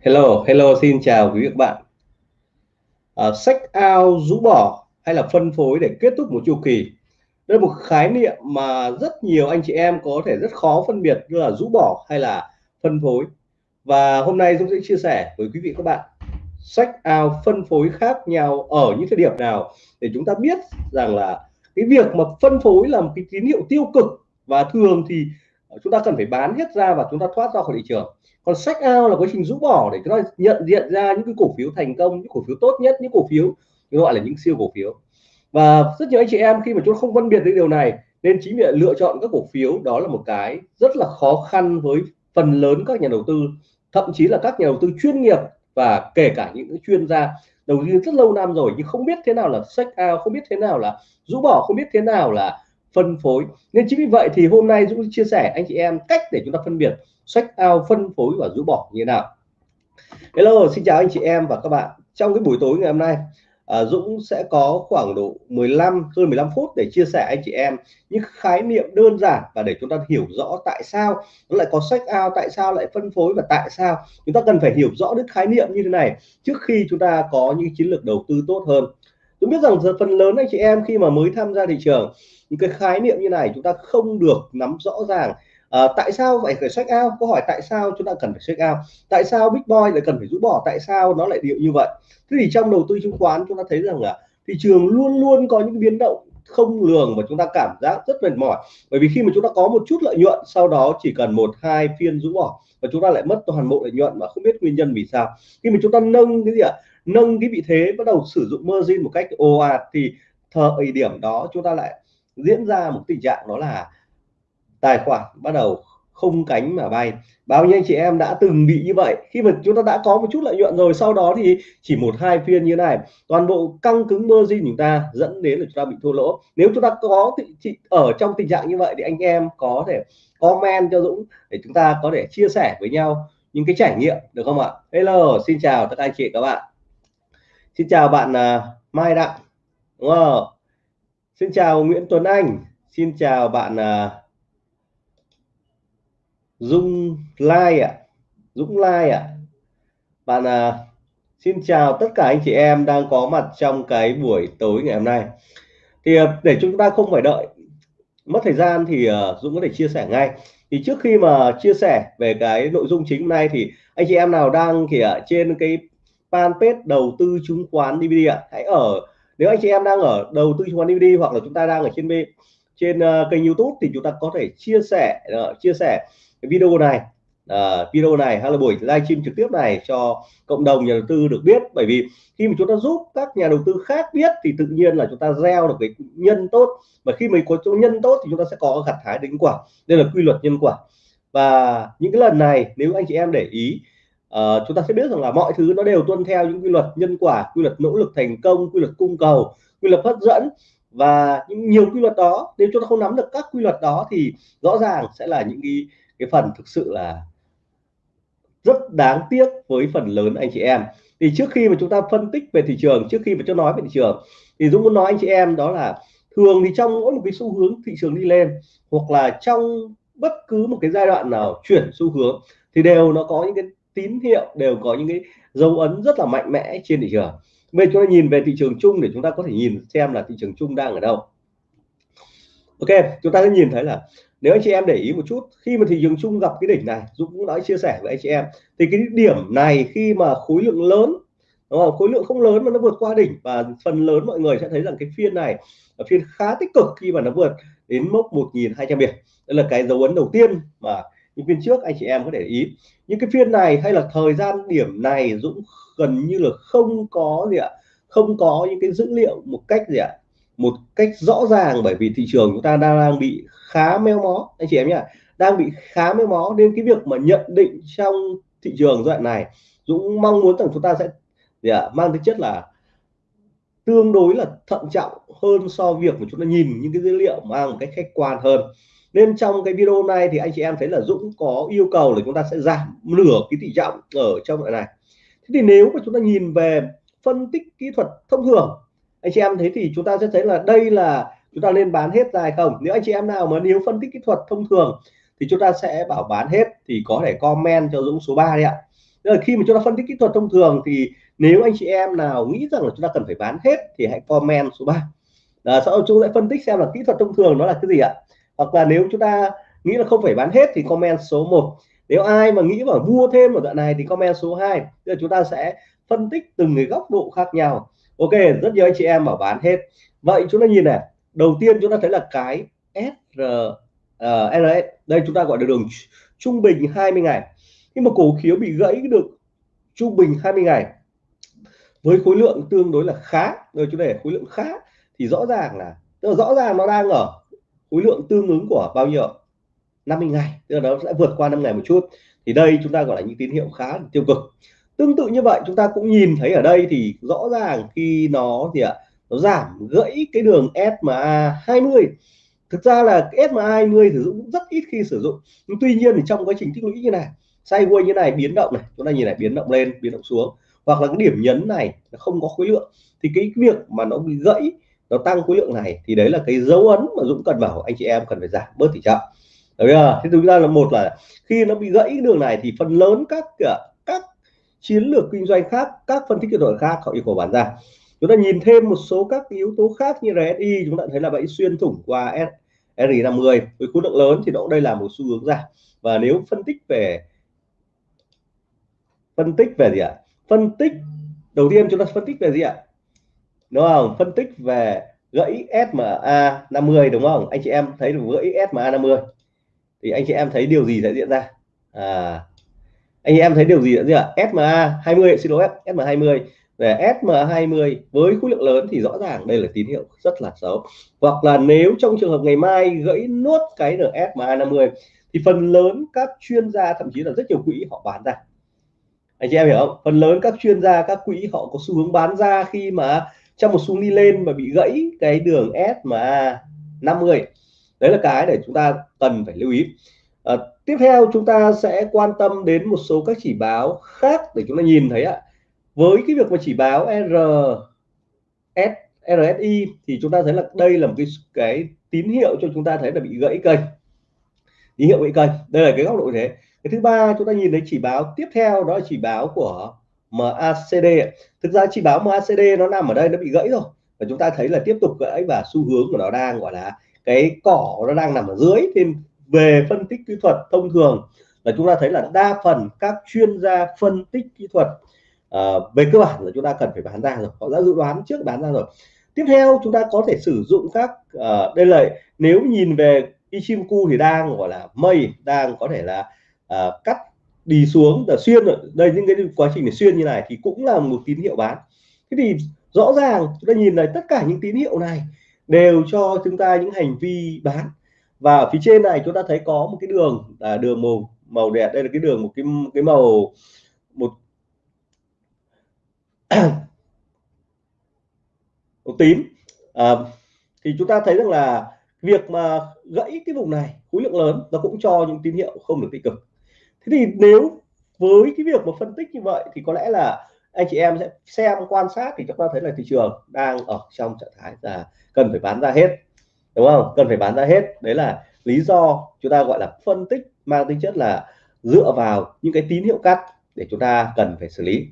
Hello, hello, xin chào quý vị các bạn. À, sách ao rũ bỏ hay là phân phối để kết thúc một chu kỳ. Đây là một khái niệm mà rất nhiều anh chị em có thể rất khó phân biệt như là rũ bỏ hay là phân phối. Và hôm nay Dũng sẽ chia sẻ với quý vị các bạn sách ao phân phối khác nhau ở những thời điểm nào để chúng ta biết rằng là cái việc mà phân phối là một cái tín hiệu tiêu cực và thường thì Ờ, chúng ta cần phải bán hết ra và chúng ta thoát ra khỏi thị trường. Còn sách ao là quá trình rũ bỏ để chúng ta nhận diện ra những cái cổ phiếu thành công, những cổ phiếu tốt nhất, những cổ phiếu gọi là những siêu cổ phiếu. Và rất nhiều anh chị em khi mà chúng không phân biệt được điều này, nên chính việc lựa chọn các cổ phiếu đó là một cái rất là khó khăn với phần lớn các nhà đầu tư, thậm chí là các nhà đầu tư chuyên nghiệp và kể cả những chuyên gia đầu tư rất lâu năm rồi nhưng không biết thế nào là sách ao, không biết thế nào là rũ bỏ, không biết thế nào là phân phối. Nên chính vì vậy thì hôm nay Dũng chia sẻ anh chị em cách để chúng ta phân biệt sách ao phân phối và rũ bỏ như thế nào. Hello xin chào anh chị em và các bạn. Trong cái buổi tối ngày hôm nay à, Dũng sẽ có khoảng độ 15 hơn 15 phút để chia sẻ anh chị em những khái niệm đơn giản và để chúng ta hiểu rõ tại sao nó lại có sách ao tại sao lại phân phối và tại sao. Chúng ta cần phải hiểu rõ được khái niệm như thế này trước khi chúng ta có những chiến lược đầu tư tốt hơn tôi biết rằng phần lớn anh chị em khi mà mới tham gia thị trường những cái khái niệm như này chúng ta không được nắm rõ ràng. À, tại sao phải phải check out? Câu hỏi tại sao chúng ta cần phải check out? Tại sao big boy lại cần phải rũ bỏ? Tại sao nó lại điệu như vậy? Thế thì trong đầu tư chứng khoán chúng ta thấy rằng là thị trường luôn luôn có những biến động không lường và chúng ta cảm giác rất mệt mỏi. Bởi vì khi mà chúng ta có một chút lợi nhuận sau đó chỉ cần một hai phiên rũ bỏ và chúng ta lại mất toàn bộ lợi nhuận mà không biết nguyên nhân vì sao. Khi mà chúng ta nâng cái gì ạ? Nâng cái vị thế bắt đầu sử dụng margin một cách ồ ạt thì thời điểm đó chúng ta lại diễn ra một tình trạng đó là tài khoản bắt đầu không cánh mà bay. Bao nhiêu anh chị em đã từng bị như vậy? Khi mà chúng ta đã có một chút lợi nhuận rồi sau đó thì chỉ một hai phiên như này. Toàn bộ căng cứng margin chúng ta dẫn đến là chúng ta bị thua lỗ. Nếu chúng ta có thị, ở trong tình trạng như vậy thì anh em có thể comment cho Dũng để chúng ta có thể chia sẻ với nhau những cái trải nghiệm được không ạ? Hello xin chào tất cả anh chị các bạn xin chào bạn uh, Mai Đặng. Đúng không? Xin chào Nguyễn Tuấn Anh. Xin chào bạn uh, Dung Lai ạ. À. Dũng Lai ạ. À. bạn uh, xin chào tất cả anh chị em đang có mặt trong cái buổi tối ngày hôm nay. Thì uh, để chúng ta không phải đợi mất thời gian thì uh, Dũng có thể chia sẻ ngay. Thì trước khi mà chia sẻ về cái nội dung chính hôm nay thì anh chị em nào đang thì ở trên cái fanpage đầu tư chứng khoán DVD ạ. Hãy ở nếu anh chị em đang ở đầu tư chứng khoán DVD hoặc là chúng ta đang ở trên trên uh, kênh YouTube thì chúng ta có thể chia sẻ uh, chia sẻ cái video này. Uh, video này hay là buổi livestream trực tiếp này cho cộng đồng nhà đầu tư được biết. Bởi vì khi mà chúng ta giúp các nhà đầu tư khác biết thì tự nhiên là chúng ta gieo được cái nhân tốt. Và khi mình có chỗ nhân tốt thì chúng ta sẽ có gặt hái đến quả. Đây là quy luật nhân quả. Và những cái lần này nếu anh chị em để ý uh, chúng ta sẽ biết rằng là mọi thứ nó đều tuân theo những quy luật nhân quả quy luật nỗ lực thành công quy luật cung cầu quy luật hấp dẫn. Và những nhiều quy luật đó nếu chúng ta không nắm được các quy luật đó thì rõ ràng sẽ là những cái cái phần thực sự là rất đáng tiếc với phần lớn anh chị em. Thì trước khi mà chúng ta phân tích về thị trường trước khi mà cho nói về thị trường thì Dũng muốn nói anh chị em đó là thường thì trong mỗi một cái xu hướng thị trường đi lên hoặc là trong bất cứ một cái giai đoạn nào chuyển xu hướng thì đều nó có những cái tín hiệu đều có những cái dấu ấn rất là mạnh mẽ trên thị trường. Bây giờ chúng ta nhìn về thị trường chung để chúng ta có thể nhìn xem là thị trường chung đang ở đâu. Ok, chúng ta sẽ nhìn thấy là nếu anh chị em để ý một chút, khi mà thị trường chung gặp cái đỉnh này, Dũng cũng đã chia sẻ với anh chị em, thì cái điểm này khi mà khối lượng lớn, đúng không? khối lượng không lớn mà nó vượt qua đỉnh, và phần lớn mọi người sẽ thấy rằng cái phiên này là phiên khá tích cực khi mà nó vượt đến mốc 1.200 điểm. Đây là cái dấu ấn đầu tiên mà những phiên trước anh chị em có để ý. Những cái phiên này hay là thời gian điểm này Dũng gần như là không có gì ạ. Không có những cái dữ liệu một cách gì ạ. Một cách rõ ràng bởi vì thị trường chúng ta đang, đang bị khá méo mó anh chị em nhá. Đang bị khá méo mó nên cái việc mà nhận định trong thị trường giai đoạn này Dũng mong muốn rằng chúng ta sẽ gì ạ mang tính chất là tương đối là thận trọng hơn so việc mà chúng ta nhìn những cái dữ liệu mang một cách khách quan hơn nên trong cái video này thì anh chị em thấy là Dũng có yêu cầu là chúng ta sẽ giảm nửa cái tỷ trọng ở trong loại này. Thế thì nếu mà chúng ta nhìn về phân tích kỹ thuật thông thường anh chị em thấy thì chúng ta sẽ thấy là đây là chúng ta nên bán hết ra hay không? Nếu anh chị em nào mà nếu phân tích kỹ thuật thông thường thì chúng ta sẽ bảo bán hết thì có thể comment cho Dũng số 3 đấy ạ. Là khi mà chúng ta phân tích kỹ thuật thông thường thì nếu anh chị em nào nghĩ rằng là chúng ta cần phải bán hết thì hãy comment số 3 à, sau đó chúng sẽ phân tích xem là kỹ thuật thông thường nó là cái gì ạ hoặc là nếu chúng ta nghĩ là không phải bán hết thì comment số 1 nếu ai mà nghĩ mà mua thêm ở đoạn này thì comment số 2 Tức chúng ta sẽ phân tích từng cái góc độ khác nhau. Ok rất nhiều anh chị em bảo bán hết. Vậy chúng ta nhìn này. Đầu tiên chúng ta thấy là cái SR uh, ờ, RS đây chúng ta gọi là đường trung bình 20 ngày. Khi mà cổ phiếu bị gãy được trung bình 20 ngày với khối lượng tương đối là khá. Rồi chúng để khối lượng khá thì rõ ràng là rõ ràng nó đang ở khối lượng tương ứng của bao nhiêu 50 ngày, tức là nó sẽ vượt qua 5 ngày một chút. Thì đây chúng ta gọi là những tín hiệu khá tiêu cực. Tương tự như vậy, chúng ta cũng nhìn thấy ở đây thì rõ ràng khi nó thì ạ? Nó giảm gãy cái đường SMA 20 thực ra là SMA 20 sử dụng rất ít khi sử dụng. Nhưng tuy nhiên thì trong quá trình tích lũy như này sideways như này, biến động này, chúng ta nhìn này, biến động lên, biến động xuống. Hoặc là cái điểm nhấn này nó không có khối lượng. Thì cái việc mà nó bị gãy nó tăng khối lượng này thì đấy là cái dấu ấn mà Dũng cần bảo anh chị em cần phải giảm bớt tỷ trọng Đấy à, Thế thực ra là một là khi nó bị gãy đường này thì phần lớn các à, các chiến lược kinh doanh khác, các phân tích kỹ thuật khác họ yêu cầu bán ra. Chúng ta nhìn thêm một số các yếu tố khác như RSI chúng ta thấy là bẫy xuyên thủng qua RI50 với khối lượng lớn thì nó đây là một xu hướng giảm. Và nếu phân tích về phân tích về gì ạ? Phân tích đầu tiên chúng ta phân tích về gì ạ? Đúng không? Phân tích về gãy SMA 50 đúng không? Anh chị em thấy được gãy SMA 50 thì anh chị em thấy điều gì sẽ diễn ra? À, anh chị em thấy điều gì diễn ra? SMA 20 xin lỗi SMA 20 về SMA 20 với khối lượng lớn thì rõ ràng đây là tín hiệu rất là xấu. Hoặc là nếu trong trường hợp ngày mai gãy nốt cái SMA 50 thì phần lớn các chuyên gia thậm chí là rất nhiều quỹ họ bán ra. Anh chị em hiểu không? Phần lớn các chuyên gia các quỹ họ có xu hướng bán ra khi mà trong một xu đi lên mà bị gãy cái đường SMA 50 đấy là cái để chúng ta cần phải lưu ý. À, tiếp theo chúng ta sẽ quan tâm đến một số các chỉ báo khác để chúng ta nhìn thấy ạ. Với cái việc mà chỉ báo R S RSI thì chúng ta thấy là đây là một cái cái tín hiệu cho chúng ta thấy là bị gãy cây. Tín hiệu gãy cây đây là cái góc độ thế. Cái thứ ba chúng ta nhìn thấy chỉ báo tiếp theo đó là chỉ báo của MACD thực ra chỉ báo MACD nó nằm ở đây nó bị gãy rồi. Và chúng ta thấy là tiếp tục gãy và xu hướng của nó đang gọi là cái cỏ nó đang nằm ở dưới. Thì về phân tích kỹ thuật thông thường là chúng ta thấy là đa phần các chuyên gia phân tích kỹ thuật uh, về cơ bản là chúng ta cần phải bán ra rồi. Họ đã dự đoán trước bán ra rồi. Tiếp theo chúng ta có thể sử dụng các uh, đây là nếu nhìn về Ichimoku thì đang gọi là mây đang có thể là uh, cắt đi xuống là xuyên đây những cái quá trình để xuyên như này thì cũng là một tín hiệu bán. Thế thì rõ ràng chúng ta nhìn này tất cả những tín hiệu này đều cho chúng ta những hành vi bán. Và ở phía trên này chúng ta thấy có một cái đường là đường màu màu đẹp đây là cái đường một cái cái màu một màu tím. À, thì chúng ta thấy rằng là việc mà gãy cái vùng này khối lượng lớn nó cũng cho những tín hiệu không được tích cực thế thì nếu với cái việc mà phân tích như vậy thì có lẽ là anh chị em sẽ xem, quan sát thì chúng ta thấy là thị trường đang ở trong trạng thái là cần phải bán ra hết, đúng không? Cần phải bán ra hết. Đấy là lý do chúng ta gọi là phân tích, mang tính chất là dựa vào những cái tín hiệu cắt để chúng ta cần phải xử lý.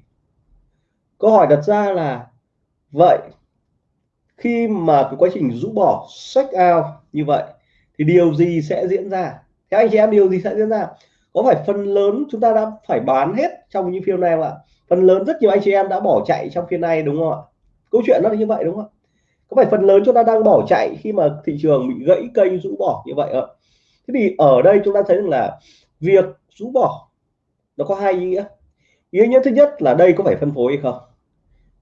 Câu hỏi đặt ra là vậy, khi mà cái quá trình rũ bỏ sách out như vậy thì điều gì sẽ diễn ra? Theo anh chị em, điều gì sẽ diễn ra? Có phải phần lớn chúng ta đã phải bán hết trong những phiên này không ạ? Phần lớn rất nhiều anh chị em đã bỏ chạy trong phiên này đúng không ạ? Câu chuyện nó là như vậy đúng không ạ? có phải phần lớn chúng ta đang bỏ chạy khi mà thị trường bị gãy cây rũ bỏ như vậy ạ? Thế thì ở đây chúng ta thấy rằng là việc rũ bỏ nó có hai ý nghĩa. Ý nghĩa thứ nhất là đây có phải phân phối hay không?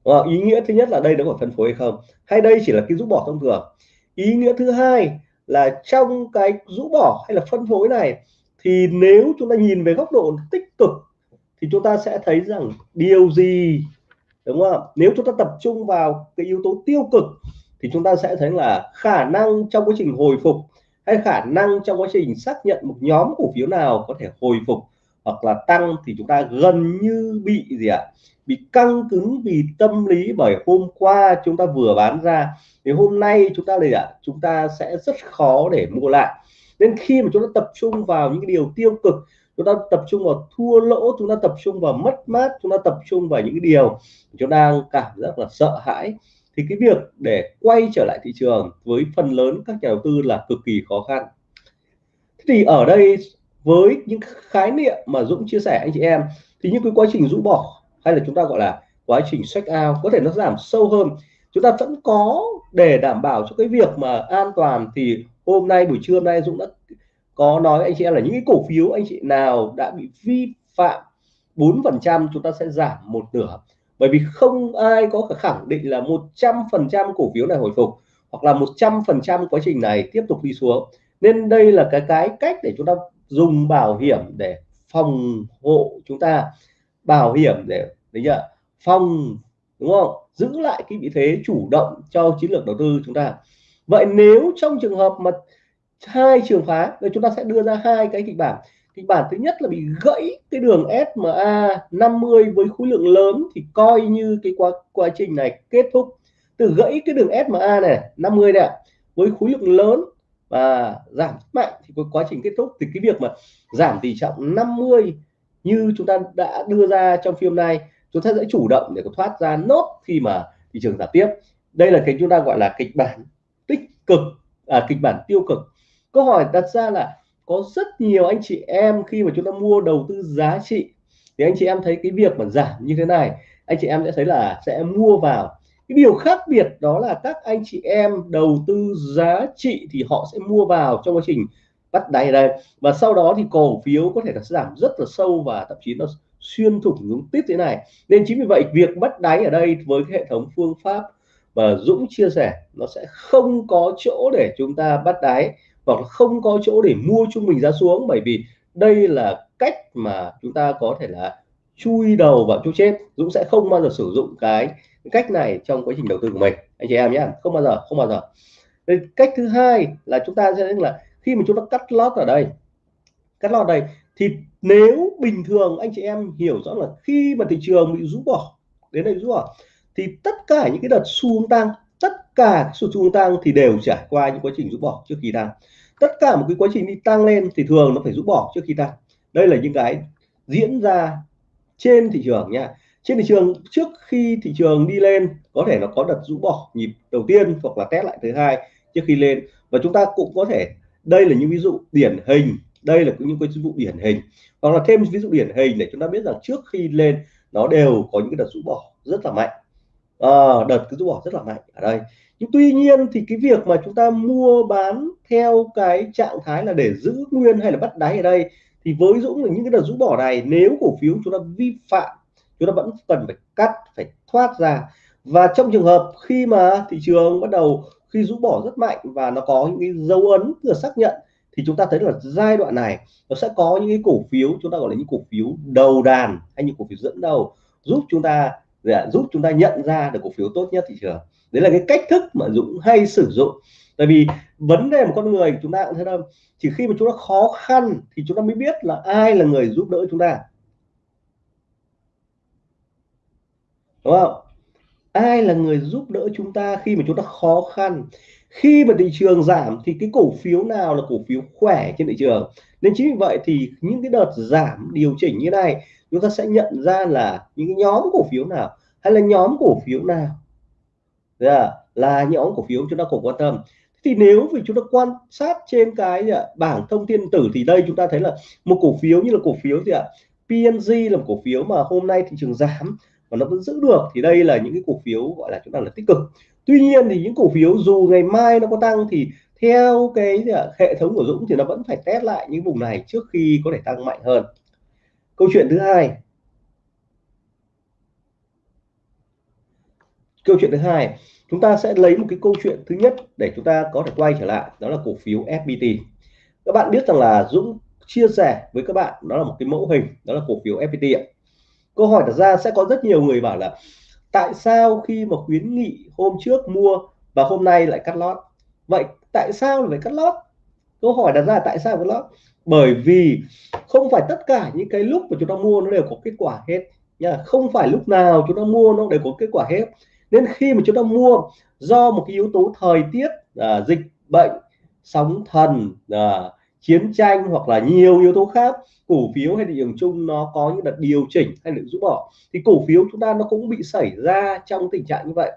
À, ý nghĩa thứ nhất là đây nó có phải phân phối hay không? Hay đây chỉ là cái rũ bỏ thông thường? Ý nghĩa thứ hai là trong cái rũ bỏ hay là phân phối này thì nếu chúng ta nhìn về góc độ tích cực, thì chúng ta sẽ thấy rằng điều gì, đúng không nếu chúng ta tập trung vào cái yếu tố tiêu cực, thì chúng ta sẽ thấy là khả năng trong quá trình hồi phục hay khả năng trong quá trình xác nhận một nhóm cổ phiếu nào có thể hồi phục hoặc là tăng thì chúng ta gần như bị gì ạ? Bị căng cứng vì tâm lý bởi hôm qua chúng ta vừa bán ra. Thì hôm nay chúng ta đây ạ? Chúng ta sẽ rất khó để mua lại nên khi mà chúng ta tập trung vào những cái điều tiêu cực, chúng ta tập trung vào thua lỗ, chúng ta tập trung vào mất mát, chúng ta tập trung vào những cái điều chúng ta đang cảm giác là sợ hãi, thì cái việc để quay trở lại thị trường với phần lớn các nhà đầu tư là cực kỳ khó khăn. Thế thì ở đây, với những khái niệm mà Dũng chia sẻ anh chị em, thì những cái quá trình rũ bỏ, hay là chúng ta gọi là quá trình check out, có thể nó giảm sâu hơn chúng ta vẫn có để đảm bảo cho cái việc mà an toàn thì hôm nay, buổi trưa hôm nay Dũng đã có nói anh chị em là những cái cổ phiếu anh chị nào đã bị vi phạm 4 phần trăm chúng ta sẽ giảm một nửa. Bởi vì không ai có khẳng định là 100 phần trăm cổ phiếu này hồi phục hoặc là 100 phần trăm quá trình này tiếp tục đi xuống. Nên đây là cái cái cách để chúng ta dùng bảo hiểm để phòng hộ chúng ta. Bảo hiểm để, đấy chưa? Phòng đúng không? Giữ lại cái vị thế chủ động cho chiến lược đầu tư chúng ta. Vậy nếu trong trường hợp mà hai trường phá thì chúng ta sẽ đưa ra hai cái kịch bản. Kịch bản thứ nhất là bị gãy cái đường SMA 50 với khối lượng lớn thì coi như cái quá quá trình này kết thúc. Từ gãy cái đường SMA này 50 này, với khối lượng lớn và giảm mạnh thì có quá trình kết thúc. Thì cái việc mà giảm tỷ trọng 50 như chúng ta đã đưa ra trong phim này chúng ta sẽ chủ động để có thoát ra nốt khi mà thị trường giảm tiếp. Đây là cái chúng ta gọi là kịch bản tích cực à, kịch bản tiêu cực. Câu hỏi đặt ra là có rất nhiều anh chị em khi mà chúng ta mua đầu tư giá trị thì anh chị em thấy cái việc mà giảm như thế này anh chị em sẽ thấy là sẽ mua vào. Cái điều khác biệt đó là các anh chị em đầu tư giá trị thì họ sẽ mua vào trong quá trình bắt đáy đây. Và sau đó thì cổ phiếu có thể là giảm rất là sâu và thậm chí nó xuyên thủng xuống tiếp thế này. Nên chính vì vậy việc bắt đáy ở đây với cái hệ thống phương pháp và Dũng chia sẻ nó sẽ không có chỗ để chúng ta bắt đáy hoặc không có chỗ để mua trung bình giá xuống bởi vì đây là cách mà chúng ta có thể là chui đầu vào chỗ chết. Dũng sẽ không bao giờ sử dụng cái cách này trong quá trình đầu tư của mình. Anh chị em nhé không bao giờ không bao giờ. Đây, cách thứ hai là chúng ta sẽ là khi mà chúng ta cắt lót ở đây cắt lót đây thì nếu bình thường anh chị em hiểu rõ là khi mà thị trường bị rũ bỏ, đến đây rũ bỏ, thì tất cả những cái đợt xu hướng tăng, tất cả xu hướng tăng thì đều trải qua những quá trình rũ bỏ trước khi tăng. Tất cả một cái quá trình đi tăng lên thì thường nó phải rũ bỏ trước khi tăng. Đây là những cái diễn ra trên thị trường nha. Trên thị trường, trước khi thị trường đi lên, có thể nó có đợt rũ bỏ nhịp đầu tiên hoặc là test lại thứ hai trước khi lên. Và chúng ta cũng có thể, đây là những ví dụ điển hình đây là những cái ví dụ điển hình. Hoặc là thêm ví dụ điển hình để chúng ta biết rằng trước khi lên nó đều có những cái đợt rũ bỏ rất là mạnh. À, đợt cứ rũ bỏ rất là mạnh ở đây. Nhưng tuy nhiên thì cái việc mà chúng ta mua bán theo cái trạng thái là để giữ nguyên hay là bắt đáy ở đây thì với Dũng là những cái đợt rũ bỏ này nếu cổ phiếu chúng ta vi phạm chúng ta vẫn cần phải cắt phải thoát ra. Và trong trường hợp khi mà thị trường bắt đầu khi rũ bỏ rất mạnh và nó có những cái dấu ấn vừa xác nhận thì chúng ta thấy là giai đoạn này nó sẽ có những cái cổ phiếu, chúng ta gọi là những cổ phiếu đầu đàn hay những cổ phiếu dẫn đầu, giúp chúng ta dạ, giúp chúng ta nhận ra được cổ phiếu tốt nhất thị trường. Đấy là cái cách thức mà Dũng hay sử dụng. Tại vì vấn đề một con người chúng ta cũng thấy đâu, chỉ khi mà chúng ta khó khăn thì chúng ta mới biết là ai là người giúp đỡ chúng ta. Đúng không? Ai là người giúp đỡ chúng ta khi mà chúng ta khó khăn? Khi mà thị trường giảm thì cái cổ phiếu nào là cổ phiếu khỏe trên thị trường? Nên chính vì vậy thì những cái đợt giảm điều chỉnh như này chúng ta sẽ nhận ra là những cái nhóm cổ phiếu nào hay là nhóm cổ phiếu nào là, là nhóm cổ phiếu chúng ta cùng quan tâm. Thì nếu vì chúng ta quan sát trên cái dạ, bảng thông tin tử thì đây chúng ta thấy là một cổ phiếu như là cổ phiếu gì ạ? PNG là một cổ phiếu mà hôm nay thị trường giảm và nó vẫn giữ được thì đây là những cái cổ phiếu gọi là chúng ta là tích cực tuy nhiên thì những cổ phiếu dù ngày mai nó có tăng thì theo cái hệ thống của Dũng thì nó vẫn phải test lại những vùng này trước khi có thể tăng mạnh hơn. Câu chuyện thứ hai. Câu chuyện thứ hai, chúng ta sẽ lấy một cái câu chuyện thứ nhất để chúng ta có thể quay trở lại, đó là cổ phiếu FPT các bạn biết rằng là Dũng chia sẻ với các bạn đó là một cái mẫu hình, đó là cổ phiếu FPT ạ. Câu hỏi đặt ra, sẽ có rất nhiều người bảo là tại sao khi mà khuyến nghị hôm trước mua và hôm nay lại cắt lót? Vậy tại sao lại cắt lót? Câu hỏi đặt ra tại sao cắt lót? Bởi vì không phải tất cả những cái lúc mà chúng ta mua nó đều có kết quả hết. Nha không phải lúc nào chúng ta mua nó đều có kết quả hết. Nên khi mà chúng ta mua do một cái yếu tố thời tiết à, dịch bệnh sóng thần à, chiến tranh hoặc là nhiều yếu tố khác, cổ phiếu hay thị trường chung nó có những đợt điều chỉnh hay được rũ bỏ, thì cổ phiếu chúng ta nó cũng bị xảy ra trong tình trạng như vậy.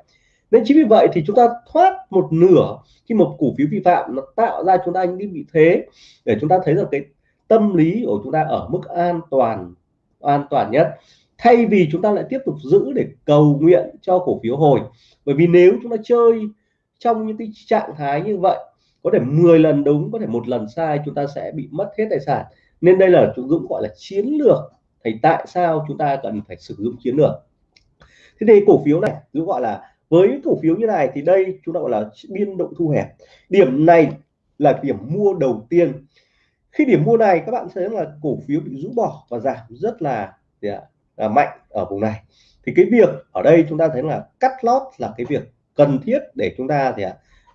Nên chính vì vậy thì chúng ta thoát một nửa khi một cổ phiếu vi phạm nó tạo ra chúng ta những cái vị thế để chúng ta thấy rằng cái tâm lý của chúng ta ở mức an toàn an toàn nhất. Thay vì chúng ta lại tiếp tục giữ để cầu nguyện cho cổ phiếu hồi. Bởi vì nếu chúng ta chơi trong những cái trạng thái như vậy có thể 10 lần đúng có thể một lần sai chúng ta sẽ bị mất hết tài sản. Nên đây là chúng Dũng gọi là chiến lược thì tại sao chúng ta cần phải sử dụng chiến lược? Thế thì cổ phiếu này Dũng gọi là với cổ phiếu như này thì đây chúng ta gọi là biên độ thu hẹp. Điểm này là điểm mua đầu tiên. Khi điểm mua này các bạn thấy là cổ phiếu bị rũ bỏ và giảm rất là, là mạnh ở vùng này. Thì cái việc ở đây chúng ta thấy là cắt lót là cái việc cần thiết để chúng ta thì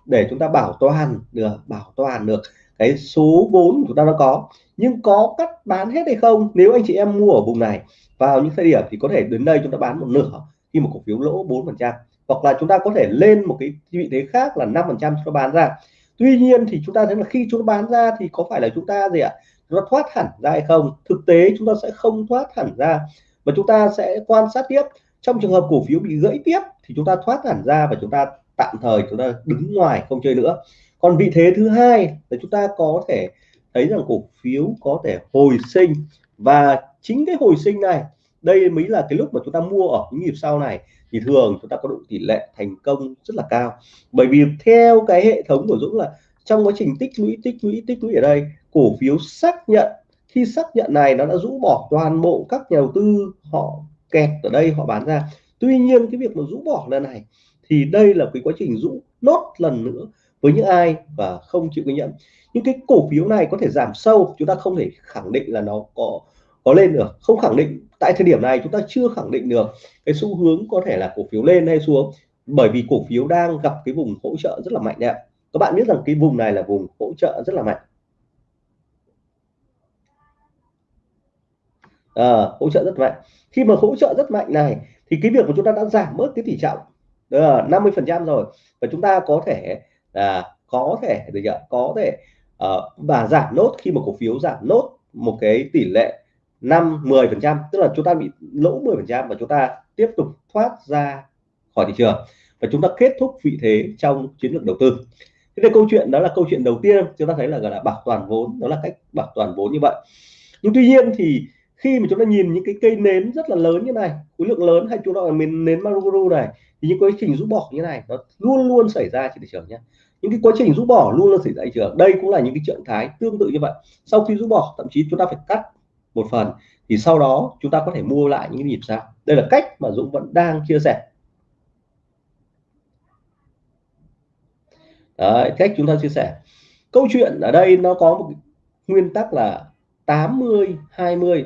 để chúng ta bảo toàn được bảo toàn được cái số vốn chúng ta nó có nhưng có cắt bán hết hay không nếu anh chị em mua ở vùng này vào những thời điểm thì có thể đến đây chúng ta bán một nửa khi một cổ phiếu lỗ 4 phần trăm hoặc là chúng ta có thể lên một cái vị thế khác là 5 phần trăm chúng ta bán ra tuy nhiên thì chúng ta thấy là khi chúng ta bán ra thì có phải là chúng ta gì ạ Nó thoát hẳn ra hay không thực tế chúng ta sẽ không thoát hẳn ra và chúng ta sẽ quan sát tiếp trong trường hợp cổ phiếu bị gãy tiếp thì chúng ta thoát hẳn ra và chúng ta tạm thời chúng ta đứng ngoài không chơi nữa. Còn vị thế thứ hai là chúng ta có thể thấy rằng cổ phiếu có thể hồi sinh. Và chính cái hồi sinh này, đây mới là cái lúc mà chúng ta mua ở những nhịp sau này. Thì thường chúng ta có độ tỷ lệ thành công rất là cao. Bởi vì theo cái hệ thống của Dũng là trong quá trình tích lũy tích lũy tích lũy ở đây, cổ phiếu xác nhận, khi xác nhận này nó đã rũ bỏ toàn bộ các nhà đầu tư họ kẹt ở đây, họ bán ra. Tuy nhiên cái việc mà rũ bỏ lần này thì đây là cái quá trình rũ nốt lần nữa với những ai và không chịu ghi nhận. Những cái cổ phiếu này có thể giảm sâu chúng ta không thể khẳng định là nó có có lên được. Không khẳng định tại thời điểm này chúng ta chưa khẳng định được cái xu hướng có thể là cổ phiếu lên hay xuống bởi vì cổ phiếu đang gặp cái vùng hỗ trợ rất là mạnh đẹp các bạn biết rằng cái vùng này là vùng hỗ trợ rất là mạnh. À, hỗ trợ rất mạnh. Khi mà hỗ trợ rất mạnh này thì cái việc của chúng ta đã giảm bớt cái tỷ trọng đó là 50 phần trăm rồi. Và chúng ta có thể là có thể được ạ? Có thể uh, và giảm nốt khi mà cổ phiếu giảm nốt một cái tỷ lệ 5 10 phần trăm tức là chúng ta bị lỗ 10 phần trăm và chúng ta tiếp tục thoát ra khỏi thị trường. Và chúng ta kết thúc vị thế trong chiến lược đầu tư. Thế thì câu chuyện đó là câu chuyện đầu tiên. Chúng ta thấy là gọi là bảo toàn vốn đó là cách bảo toàn vốn như vậy. Nhưng tuy nhiên thì khi mà chúng ta nhìn những cái cây nến rất là lớn như này khối lượng lớn hay chúng ta là miền nến Maruguru này thì những quá trình rút bỏ như này nó luôn luôn xảy ra trên thị trường nhé. Những cái quá trình rút bỏ luôn luôn xảy ra thị trường. Đây cũng là những cái trạng thái tương tự như vậy. Sau khi rút bỏ thậm chí chúng ta phải cắt một phần thì sau đó chúng ta có thể mua lại những nhịp sao đây là cách mà Dũng vẫn đang chia sẻ. Đấy, cách chúng ta chia sẻ. Câu chuyện ở đây nó có một nguyên tắc là 80 20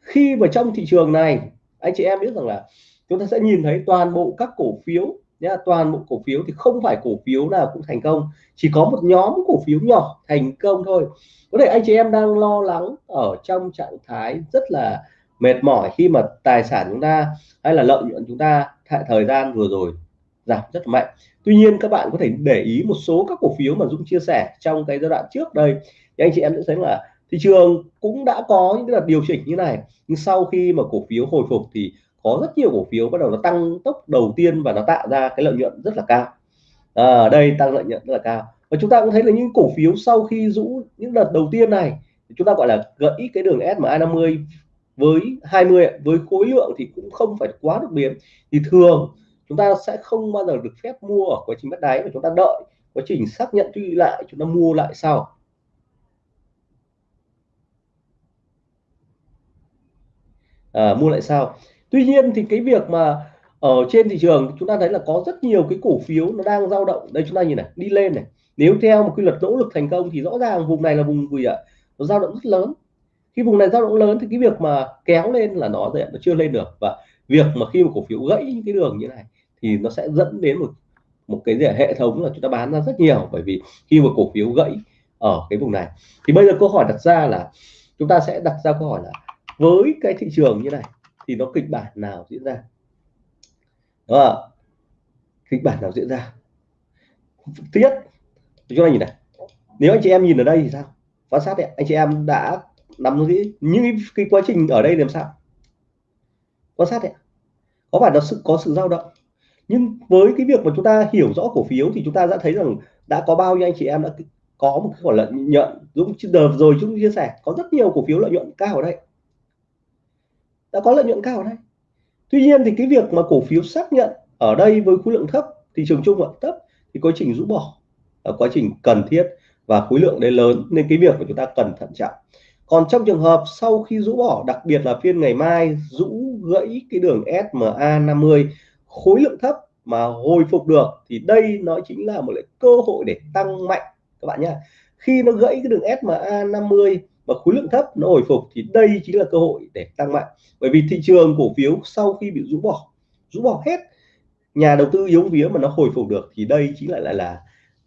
khi mà trong thị trường này anh chị em biết rằng là chúng ta sẽ nhìn thấy toàn bộ các cổ phiếu, nhá, toàn bộ cổ phiếu thì không phải cổ phiếu nào cũng thành công. Chỉ có một nhóm cổ phiếu nhỏ thành công thôi. Có thể anh chị em đang lo lắng ở trong trạng thái rất là mệt mỏi khi mà tài sản chúng ta hay là lợi nhuận chúng ta thời gian vừa rồi giảm rất mạnh. Tuy nhiên các bạn có thể để ý một số các cổ phiếu mà Dũng chia sẻ trong cái giai đoạn trước đây. Thì anh chị em sẽ thấy là thị trường cũng đã có những đợt điều chỉnh như này. Nhưng sau khi mà cổ phiếu hồi phục thì có rất nhiều cổ phiếu bắt đầu nó tăng tốc đầu tiên và nó tạo ra cái lợi nhuận rất là cao. Ở à, đây tăng lợi nhuận rất là cao. Và chúng ta cũng thấy là những cổ phiếu sau khi rũ những đợt đầu tiên này chúng ta gọi là gãy cái đường SMA 50 với 20 với khối lượng thì cũng không phải quá đột biến thì thường chúng ta sẽ không bao giờ được phép mua ở quá trình bắt đáy mà chúng ta đợi quá trình xác nhận truy lại chúng ta mua lại sau. À, mua lại sau tuy nhiên thì cái việc mà ở trên thị trường, chúng ta thấy là có rất nhiều cái cổ phiếu nó đang dao động. Đây chúng ta nhìn này, đi lên này. Nếu theo một quy luật nỗ lực thành công thì rõ ràng vùng này là vùng gì ạ? Nó dao động rất lớn. Khi vùng này dao động lớn thì cái việc mà kéo lên là nó nó chưa lên được. Và việc mà khi một cổ phiếu gãy những cái đường như này thì nó sẽ dẫn đến một một cái gì hệ thống là chúng ta bán ra rất nhiều bởi vì khi một cổ phiếu gãy ở cái vùng này. Thì bây giờ câu hỏi đặt ra là, chúng ta sẽ đặt ra câu hỏi là với cái thị trường như này thì nó kịch bản nào diễn ra? Đó kịch bản nào diễn ra? Thứ nhất chúng ta nhìn này. Nếu anh chị em nhìn ở đây thì sao? Quan sát đấy anh chị em đã nắm giữ những cái, quá trình ở đây làm sao? Quan sát đấy có phải là sự có sự dao động? Nhưng với cái việc mà chúng ta hiểu rõ cổ phiếu thì chúng ta đã thấy rằng đã có bao nhiêu anh chị em đã có một cái khoản lợi nhuận. Dũng đợt rồi chúng chia sẻ có rất nhiều cổ phiếu lợi nhuận cao ở đây đã có lợi nhuận cao ở đây tuy nhiên thì cái việc mà cổ phiếu xác nhận ở đây với khối lượng thấp thị trường chung vẫn thấp thì quá trình rũ bỏ là quá trình cần thiết và khối lượng đấy lớn nên cái việc của chúng ta cần thận trọng. Còn trong trường hợp sau khi rũ bỏ, đặc biệt là phiên ngày mai rũ gãy cái đường SMA 50 khối lượng thấp mà hồi phục được thì đây nó chính là một cái cơ hội để tăng mạnh. Các bạn nhé khi nó gãy cái đường SMA 50 và khối lượng thấp nó hồi phục thì đây chính là cơ hội để tăng mạnh. Bởi vì thị trường cổ phiếu sau khi bị rũ bỏ rũ bỏ hết, nhà đầu tư yếu vía mà nó hồi phục được thì đây chính lại lại là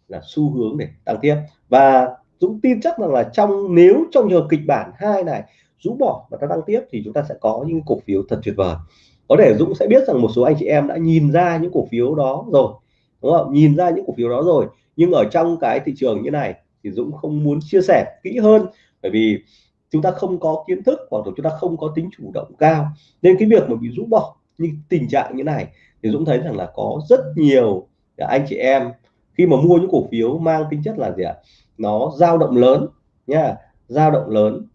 là xu hướng để tăng tiếp. Và Dũng tin chắc rằng là trong, nếu trong trường kịch bản hai này rũ bỏ và ta tăng tiếp thì chúng ta sẽ có những cổ phiếu thật tuyệt vời. Có thể Dũng sẽ biết rằng một số anh chị em đã nhìn ra những cổ phiếu đó rồi, đúng không? Nhìn ra những cổ phiếu đó rồi, nhưng ở trong cái thị trường như này thì Dũng không muốn chia sẻ kỹ hơn bởi vì chúng ta không có kiến thức hoặc là chúng ta không có tính chủ động cao. Nên cái việc mà bị rũ bỏ như tình trạng như này thì Dũng thấy rằng là có rất nhiều anh chị em khi mà mua những cổ phiếu mang tính chất là gì ạ? Nó dao động lớn nha, dao động lớn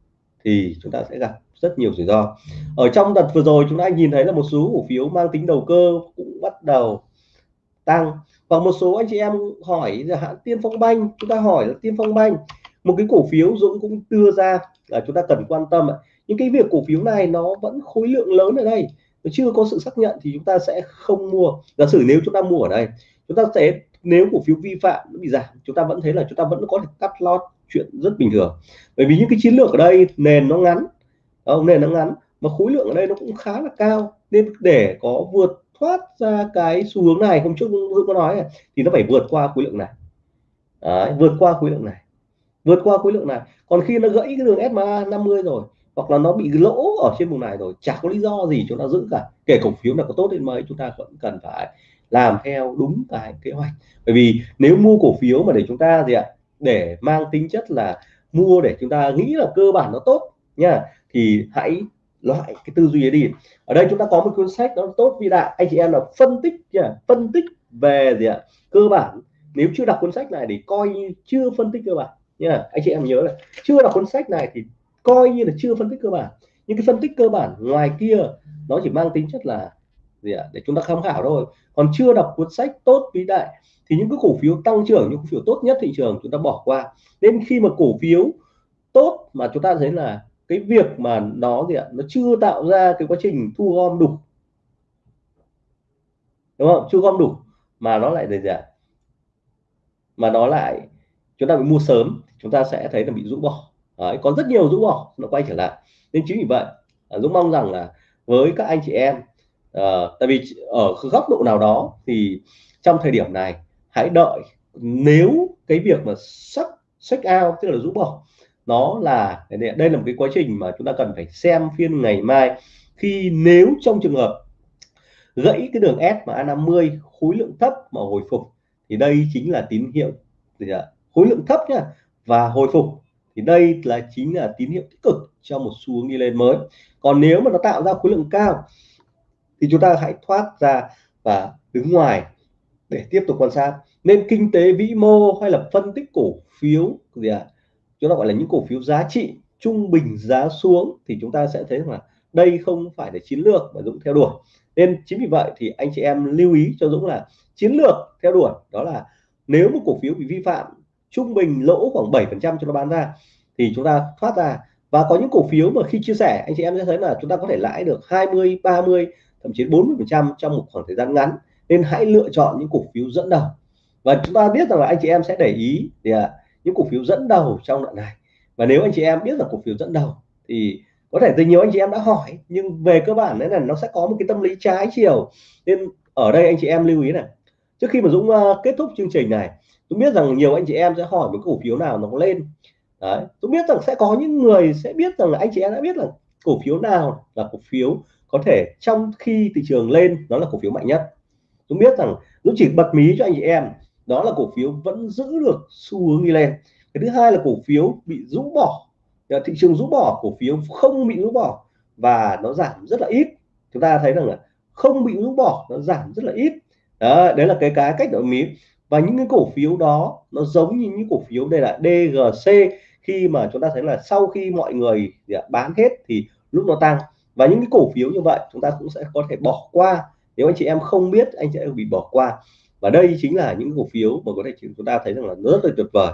thì chúng ta sẽ gặp rất nhiều rủi ro. Ở trong đợt vừa rồi chúng ta nhìn thấy là một số cổ phiếu mang tính đầu cơ cũng bắt đầu tăng. Và một số anh chị em hỏi là hãng tiên phong banh, chúng ta hỏi là tiên phong banh một cái cổ phiếu dũng cũng đưa ra là chúng ta cần quan tâm những cái việc cổ phiếu này nó vẫn khối lượng lớn ở đây. Nó chưa có sự xác nhận thì chúng ta sẽ không mua. Giả sử nếu chúng ta mua ở đây chúng ta sẽ nếu cổ phiếu vi phạm nó bị giảm chúng ta vẫn thấy là chúng ta vẫn có thể cắt lót chuyện rất bình thường. Bởi vì những cái chiến lược ở đây nền nó ngắn không nền nó ngắn mà khối lượng ở đây nó cũng khá là cao. Nên để có vượt thoát ra cái xu hướng này hôm trước Dũng có nói này, thì nó phải vượt qua khối lượng này. Đấy, vượt qua khối lượng này vượt qua khối lượng này. Còn khi nó gãy cái đường SMA 50 rồi, hoặc là nó bị lỗ ở trên vùng này rồi, chả có lý do gì chúng ta giữ cả. Kể cổ phiếu nào có tốt đến mấy, chúng ta vẫn cần phải làm theo đúng cái kế hoạch. Bởi vì nếu mua cổ phiếu mà để chúng ta gì ạ, để mang tính chất là mua để chúng ta nghĩ là cơ bản nó tốt nha, thì hãy loại cái tư duy ấy đi. Ở đây chúng ta có một cuốn sách nó tốt vĩ đại, anh chị em là phân tích nha, phân tích về gì ạ, cơ bản. Nếu chưa đọc cuốn sách này thì coi như chưa phân tích cơ bản nha anh chị em nhớ là chưa đọc cuốn sách này thì coi như là chưa phân tích cơ bản. Nhưng cái phân tích cơ bản ngoài kia, nó chỉ mang tính chất là gì ạ? Để chúng ta tham khảo thôi. Còn chưa đọc cuốn sách tốt vĩ đại thì những cái cổ phiếu tăng trưởng, những cổ phiếu tốt nhất thị trường chúng ta bỏ qua. Nên khi mà cổ phiếu tốt mà chúng ta thấy là cái việc mà nó gì ạ? Nó chưa tạo ra cái quá trình thu gom đủ. Đúng không? Chưa gom đủ mà nó lại gì ạ? Mà nó lại chúng ta bị mua sớm chúng ta sẽ thấy là bị rũ bỏ. Đấy, có rất nhiều rũ bỏ nó quay trở lại. Nên chính vì vậy à, Dũng mong rằng là với các anh chị em uh, tại vì ở góc độ nào đó thì trong thời điểm này hãy đợi nếu cái việc mà sắp check out tức là rũ bỏ nó là đây là một cái quá trình mà chúng ta cần phải xem phiên ngày mai. Khi nếu trong trường hợp gãy cái đường S mà A50 khối lượng thấp mà hồi phục thì đây chính là tín hiệu gì ạ? Khối lượng thấp nhá, và hồi phục, thì đây là chính là tín hiệu tích cực cho một xu hướng đi lên mới. Còn nếu mà nó tạo ra khối lượng cao, thì chúng ta hãy thoát ra và đứng ngoài để tiếp tục quan sát. Nên kinh tế vĩ mô hay là phân tích cổ phiếu gì à? chúng ta gọi là những cổ phiếu giá trị trung bình giá xuống, thì chúng ta sẽ thấy rằng là đây không phải là chiến lược mà Dũng theo đuổi. Nên chính vì vậy thì anh chị em lưu ý cho Dũng là chiến lược theo đuổi đó là nếu một cổ phiếu bị vi phạm trung bình lỗ khoảng 7 phần trăm cho nó bán ra thì chúng ta thoát ra. Và có những cổ phiếu mà khi chia sẻ anh chị em sẽ thấy là chúng ta có thể lãi được 20 30 thậm chí 40 phần trăm trong một khoảng thời gian ngắn. Nên hãy lựa chọn những cổ phiếu dẫn đầu. Và chúng ta biết rằng là anh chị em sẽ để ý thì à, những cổ phiếu dẫn đầu trong đoạn này. Và nếu anh chị em biết là cổ phiếu dẫn đầu thì có thể từ nhiều anh chị em đã hỏi nhưng về cơ bản đấy là nó sẽ có một cái tâm lý trái chiều. Nên ở đây anh chị em lưu ý này trước khi mà Dũng uh, kết thúc chương trình này Dũng biết rằng nhiều anh chị em sẽ hỏi một cổ phiếu nào nó lên. Đấy Dũng biết rằng sẽ có những người sẽ biết rằng là anh chị em đã biết là cổ phiếu nào là cổ phiếu có thể trong khi thị trường lên nó là cổ phiếu mạnh nhất. Dũng biết rằng Dũng chỉ bật mí cho anh chị em đó là cổ phiếu vẫn giữ được xu hướng đi lên. Cái thứ hai là cổ phiếu bị rũ bỏ ờ, thị trường rũ bỏ cổ phiếu không bị rũ bỏ và nó giảm rất là ít. Chúng ta thấy rằng là không bị rũ bỏ nó giảm rất là ít đó, đấy là cái cái cách đổi mím và những cái cổ phiếu đó nó giống như những cổ phiếu đây là DGC khi mà chúng ta thấy là sau khi mọi người bán hết thì lúc nó tăng. Và những cái cổ phiếu như vậy chúng ta cũng sẽ có thể bỏ qua. Nếu anh chị em không biết anh chị em bị bỏ qua. Và đây chính là những cổ phiếu mà có thể chúng ta thấy rằng là rất là tuyệt vời.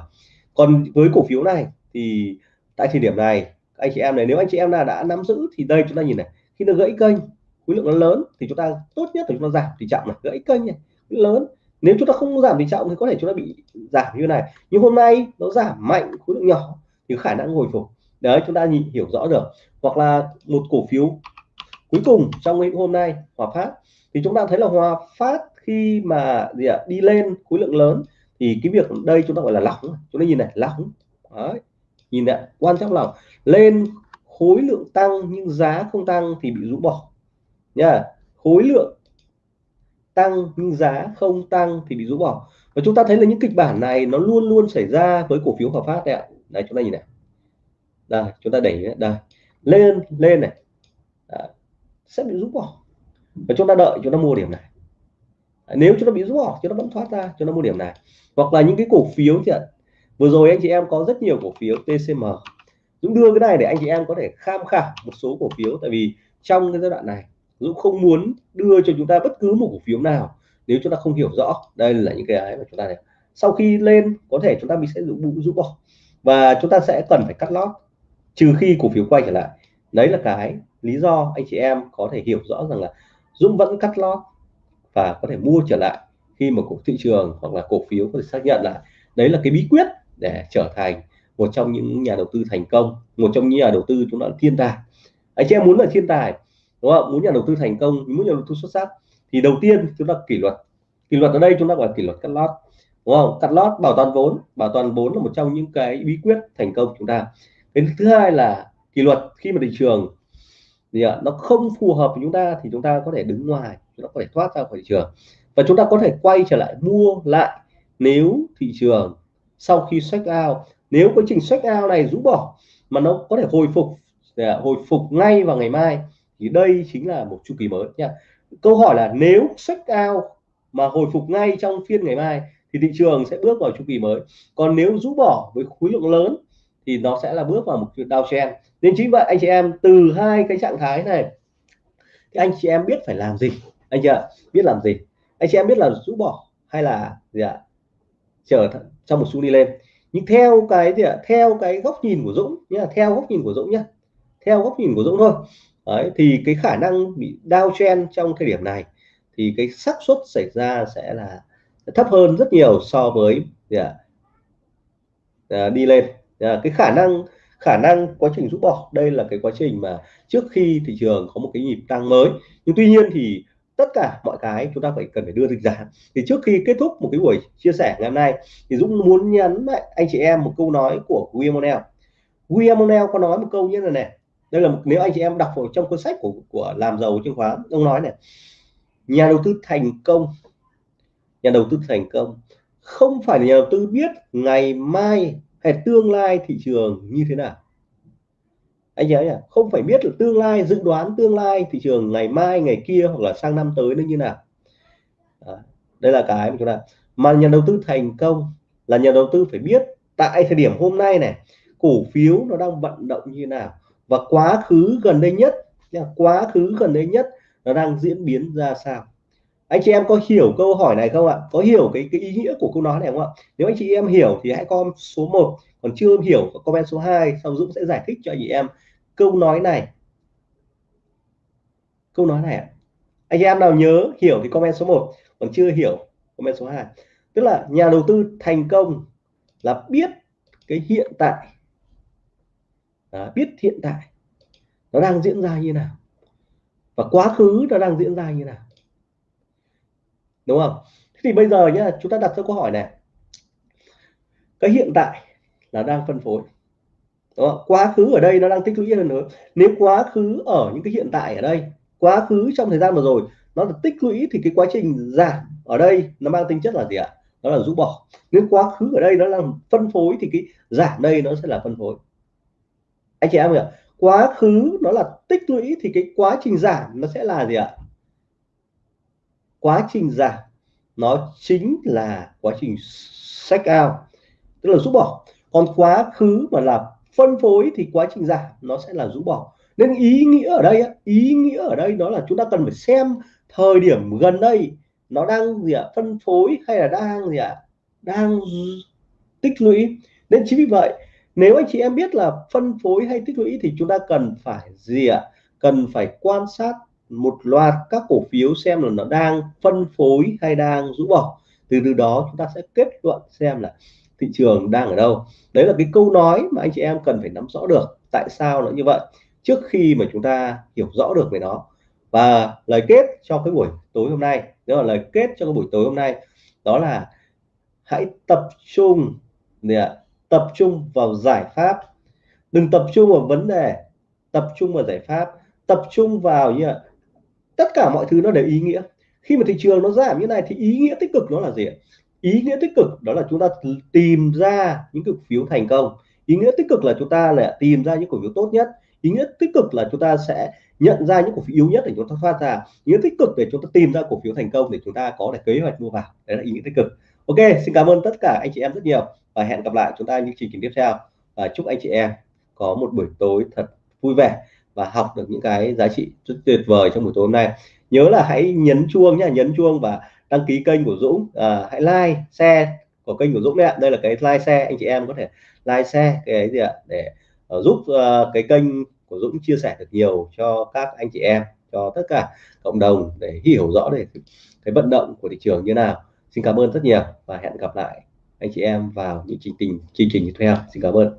Còn với cổ phiếu này thì tại thời điểm này anh chị em này nếu anh chị em là đã nắm giữ thì đây chúng ta nhìn này. Khi nó gãy kênh khối lượng nó lớn thì chúng ta tốt nhất là chúng ta giảm tỷ trọng này gãy kênh này. Lớn, nếu chúng ta không giảm tỷ trọng thì có thể chúng ta bị giảm như này. Nhưng hôm nay nó giảm mạnh, khối lượng nhỏ thì khả năng hồi phục. Đấy, chúng ta nhìn, hiểu rõ được hoặc là một cổ phiếu cuối cùng trong ngày hôm nay, Hòa Phát. Thì chúng ta thấy là Hòa Phát khi mà gì ạ, đi lên khối lượng lớn thì cái việc đây chúng ta gọi là lỏng. Chúng ta nhìn này, lỏng. Đấy, nhìn này, quan trọng lỏng. Lên khối lượng tăng nhưng giá không tăng thì bị rũ bỏ nha. Khối lượng tăng nhưng giá không tăng thì bị rũ bỏ. Và chúng ta thấy là những kịch bản này nó luôn luôn xảy ra với cổ phiếu Hòa Phát đấy ạ. Đây chúng ta nhìn này. Đây, chúng ta đẩy đây. Lên lên này. Đấy. sẽ bị rũ bỏ. Và chúng ta đợi, chúng ta mua điểm này. Nếu chúng ta bị rũ bỏ, chúng ta vẫn thoát ra, chúng ta mua điểm này. Hoặc là những cái cổ phiếu thì vừa rồi anh chị em có rất nhiều cổ phiếu TCM Dũng đưa cái này để anh chị em có thể tham khảo một số cổ phiếu. Tại vì trong cái giai đoạn này Dũng không muốn đưa cho chúng ta bất cứ một cổ phiếu nào nếu chúng ta không hiểu rõ. Đây là những cái mà chúng ta này. Sau khi lên có thể chúng ta mình sẽ rũ, dũng bỏ. Và chúng ta sẽ cần phải cắt lót trừ khi cổ phiếu quay trở lại. Đấy là cái lý do anh chị em có thể hiểu rõ rằng là Dũng vẫn cắt lót và có thể mua trở lại khi mà cổ thị trường hoặc là cổ phiếu có thể xác nhận lại. Đấy là cái bí quyết để trở thành một trong những nhà đầu tư thành công một trong những nhà đầu tư chúng ta thiên tài. Anh chị em muốn là thiên tài đúng không muốn nhà đầu tư thành công muốn nhà đầu tư xuất sắc, thì đầu tiên chúng ta kỷ luật. Kỷ luật ở đây chúng ta gọi là kỷ luật cắt lót. Đúng không? Cắt lót, bảo toàn vốn. Bảo toàn vốn là một trong những cái bí quyết thành công của chúng ta. Cái thứ hai là kỷ luật khi mà thị trường thì nó không phù hợp với chúng ta thì chúng ta có thể đứng ngoài chúng ta có thể thoát ra khỏi thị trường. Và chúng ta có thể quay trở lại mua lại nếu thị trường sau khi sách out, nếu quá trình sách out này rũ bỏ mà nó có thể hồi phục hồi phục ngay vào ngày mai thì đây chính là một chu kỳ mới nha. Câu hỏi là nếu sách out mà hồi phục ngay trong phiên ngày mai thì thị trường sẽ bước vào chu kỳ mới. Còn nếu rũ bỏ với khối lượng lớn thì nó sẽ là bước vào một chuyện downtrend. Nên chính vậy anh chị em, từ hai cái trạng thái này, thì anh chị em biết phải làm gì? Anh chị ạ, biết làm gì? Anh chị em biết là rũ bỏ hay là gì ạ? Chờ trong một xu đi lên. Nhưng theo cái gì ạ? Theo cái góc nhìn của Dũng nhá, theo góc nhìn của Dũng nhá. Theo góc nhìn của Dũng thôi. Đấy, thì cái khả năng bị downtrend trong thời điểm này thì cái xác suất xảy ra sẽ là thấp hơn rất nhiều so với gì? À, đi lên. À, cái khả năng khả năng quá trình rút bỏ đây là cái quá trình mà trước khi thị trường có một cái nhịp tăng mới. Nhưng tuy nhiên thì tất cả mọi cái chúng ta phải cần phải đưa dịch giá thì trước khi kết thúc một cái buổi chia sẻ ngày hôm nay thì Dũng muốn nhấn lại anh chị em một câu nói của William O'Neill. William O'Neill có nói một câu như là này đây là một, nếu anh chị em đọc vào trong cuốn sách của của làm giàu chứng khoán ông nói này nhà đầu tư thành công nhà đầu tư thành công không phải là nhà đầu tư biết ngày mai hay tương lai thị trường như thế nào. Anh nhớ nhỉ không phải biết là tương lai dự đoán tương lai thị trường ngày mai ngày kia hoặc là sang năm tới nó như nào. À, đây là cái mà chúng ta mà nhà đầu tư thành công là nhà đầu tư phải biết tại thời điểm hôm nay này cổ phiếu nó đang vận động như nào và quá khứ gần đây nhất quá khứ gần đây nhất nó đang diễn biến ra sao? Anh chị em có hiểu câu hỏi này không ạ? Có hiểu cái cái ý nghĩa của câu nói này không ạ? Nếu anh chị em hiểu thì hãy comment số 1 còn chưa hiểu comment số 2 sau Dũng sẽ giải thích cho anh chị em câu nói này. Câu nói này ạ. Anh chị em nào nhớ, hiểu thì comment số 1 còn chưa hiểu, comment số 2 tức là nhà đầu tư thành công là biết cái hiện tại đó, biết hiện tại nó đang diễn ra như nào và quá khứ nó đang diễn ra như nào. Đúng không? Thế thì bây giờ nhá chúng ta đặt ra câu hỏi này. Cái hiện tại là đang phân phối. Đúng không? quá khứ ở đây nó đang tích lũy hơn nữa. Nếu quá khứ ở những cái hiện tại ở đây quá khứ trong thời gian vừa rồi nó là tích lũy thì cái quá trình giảm ở đây nó mang tính chất là gì ạ? Nó là rũ bỏ. Nếu quá khứ ở đây nó là phân phối thì cái giảm đây nó sẽ là phân phối anh chị em hiểu quá khứ nó là tích lũy thì cái quá trình giảm nó sẽ là gì ạ? Quá trình giảm nó chính là quá trình sách out tức là rút bỏ. Còn quá khứ mà là phân phối thì quá trình giảm nó sẽ là rũ bỏ. Nên ý nghĩa ở đây ý nghĩa ở đây đó là chúng ta cần phải xem thời điểm gần đây nó đang gì ạ? Phân phối hay là đang gì ạ? Đang tích lũy. Nên chính vì vậy nếu anh chị em biết là phân phối hay tích lũy thì chúng ta cần phải gì ạ? Cần phải quan sát một loạt các cổ phiếu xem là nó đang phân phối hay đang rũ bỏ từ từ đó chúng ta sẽ kết luận xem là thị trường đang ở đâu. Đấy là cái câu nói mà anh chị em cần phải nắm rõ được. Tại sao nó như vậy? Trước khi mà chúng ta hiểu rõ được về nó. Và lời kết cho cái buổi tối hôm nay, đó là lời kết cho cái buổi tối hôm nay, đó là hãy tập trung tập trung vào giải pháp. Đừng tập trung vào vấn đề, tập trung vào giải pháp. Tập trung vào như là tất cả mọi thứ nó đều ý nghĩa. Khi mà thị trường nó giảm như này thì ý nghĩa tích cực nó là gì ý nghĩa tích cực đó là chúng ta tìm ra những cổ phiếu thành công. Ý nghĩa tích cực là chúng ta là tìm ra những cổ phiếu tốt nhất. Ý nghĩa tích cực là chúng ta sẽ nhận ra những cổ phiếu yếu nhất để chúng ta thoát ra. Ý nghĩa tích cực để chúng ta tìm ra cổ phiếu thành công để chúng ta có thể kế hoạch mua vào. Đấy là ý nghĩa tích cực ok xin cảm ơn tất cả anh chị em rất nhiều và hẹn gặp lại chúng ta những chương trình tiếp theo. Và chúc anh chị em có một buổi tối thật vui vẻ và học được những cái giá trị rất tuyệt vời trong buổi tối hôm nay. Nhớ là hãy nhấn chuông nhá nhấn chuông và đăng ký kênh của Dũng. À, hãy like share của kênh của Dũng đấy ạ. Đây là cái like share anh chị em có thể like share cái gì ạ? Để uh, giúp uh, cái kênh của Dũng chia sẻ được nhiều cho các anh chị em cho tất cả cộng đồng để hiểu rõ về cái vận động của thị trường như nào xin cảm ơn rất nhiều và hẹn gặp lại anh chị em vào những chương trình chương trình tiếp theo. Xin cảm ơn.